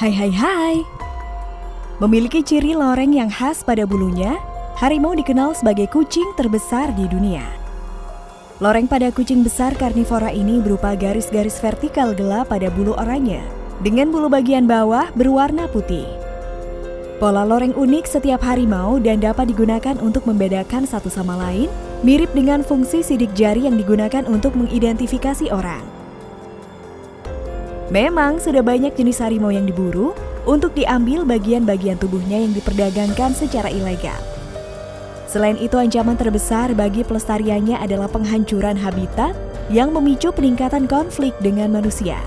Hai hai hai. Memiliki ciri loreng yang khas pada bulunya, harimau dikenal sebagai kucing terbesar di dunia. Loreng pada kucing besar karnivora ini berupa garis-garis vertikal gelap pada bulu oranye, dengan bulu bagian bawah berwarna putih. Pola loreng unik setiap harimau dan dapat digunakan untuk membedakan satu sama lain, mirip dengan fungsi sidik jari yang digunakan untuk mengidentifikasi orang. Memang sudah banyak jenis harimau yang diburu untuk diambil bagian-bagian tubuhnya yang diperdagangkan secara ilegal. Selain itu, ancaman terbesar bagi pelestariannya adalah penghancuran habitat yang memicu peningkatan konflik dengan manusia.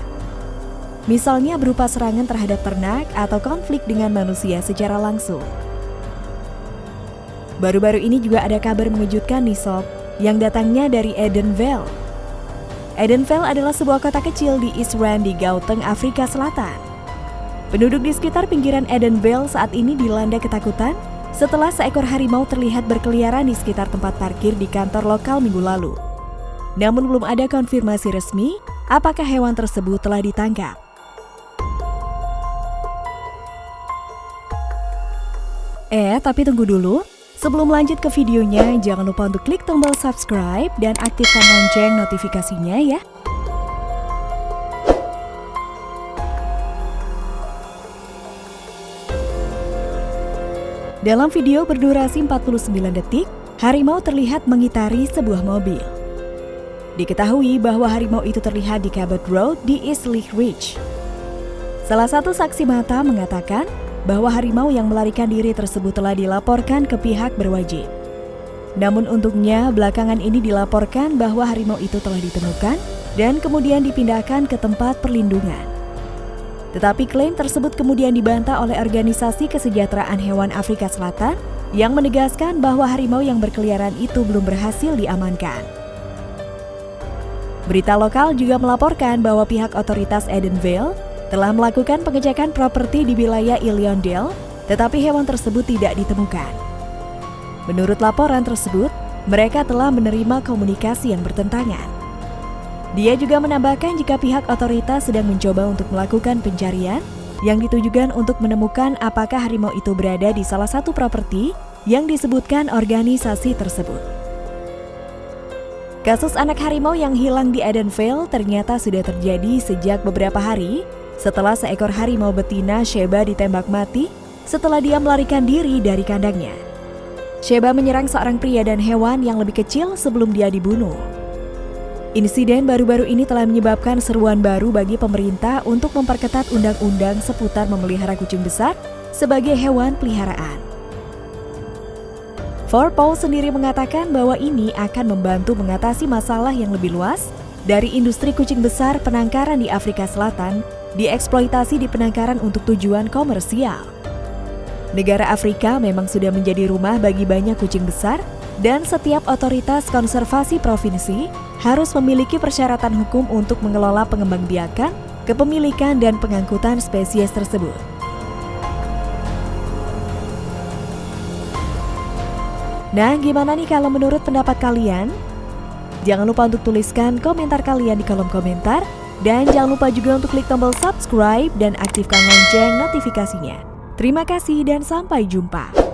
Misalnya berupa serangan terhadap ternak atau konflik dengan manusia secara langsung. Baru-baru ini juga ada kabar mengejutkan nih sob, yang datangnya dari Edenville. Edenville adalah sebuah kota kecil di East Rand di Gauteng, Afrika Selatan. Penduduk di sekitar pinggiran Edenville saat ini dilanda ketakutan setelah seekor harimau terlihat berkeliaran di sekitar tempat parkir di kantor lokal minggu lalu. Namun belum ada konfirmasi resmi apakah hewan tersebut telah ditangkap. Eh, tapi tunggu dulu. Sebelum lanjut ke videonya, jangan lupa untuk klik tombol subscribe dan aktifkan lonceng notifikasinya ya. Dalam video berdurasi 49 detik, harimau terlihat mengitari sebuah mobil. Diketahui bahwa harimau itu terlihat di Cabot Road di East Lake Ridge. Salah satu saksi mata mengatakan bahwa harimau yang melarikan diri tersebut telah dilaporkan ke pihak berwajib. Namun untungnya belakangan ini dilaporkan bahwa harimau itu telah ditemukan dan kemudian dipindahkan ke tempat perlindungan. Tetapi klaim tersebut kemudian dibantah oleh organisasi kesejahteraan hewan Afrika Selatan yang menegaskan bahwa harimau yang berkeliaran itu belum berhasil diamankan. Berita lokal juga melaporkan bahwa pihak otoritas Edenville telah melakukan pengecekan properti di wilayah Illiondale, tetapi hewan tersebut tidak ditemukan. Menurut laporan tersebut, mereka telah menerima komunikasi yang bertentangan. Dia juga menambahkan jika pihak otoritas sedang mencoba untuk melakukan pencarian yang ditujukan untuk menemukan apakah harimau itu berada di salah satu properti yang disebutkan organisasi tersebut. Kasus anak harimau yang hilang di Edenville ternyata sudah terjadi sejak beberapa hari setelah seekor harimau betina Sheba ditembak mati setelah dia melarikan diri dari kandangnya. Sheba menyerang seorang pria dan hewan yang lebih kecil sebelum dia dibunuh. Insiden baru-baru ini telah menyebabkan seruan baru bagi pemerintah untuk memperketat undang-undang seputar memelihara kucing besar sebagai hewan peliharaan. Forpaw sendiri mengatakan bahwa ini akan membantu mengatasi masalah yang lebih luas dari industri kucing besar penangkaran di Afrika Selatan dieksploitasi di penangkaran untuk tujuan komersial. Negara Afrika memang sudah menjadi rumah bagi banyak kucing besar dan setiap otoritas konservasi provinsi harus memiliki persyaratan hukum untuk mengelola pengembangbiakan, kepemilikan dan pengangkutan spesies tersebut. Nah, gimana nih kalau menurut pendapat kalian? Jangan lupa untuk tuliskan komentar kalian di kolom komentar dan jangan lupa juga untuk klik tombol subscribe dan aktifkan lonceng notifikasinya. Terima kasih dan sampai jumpa.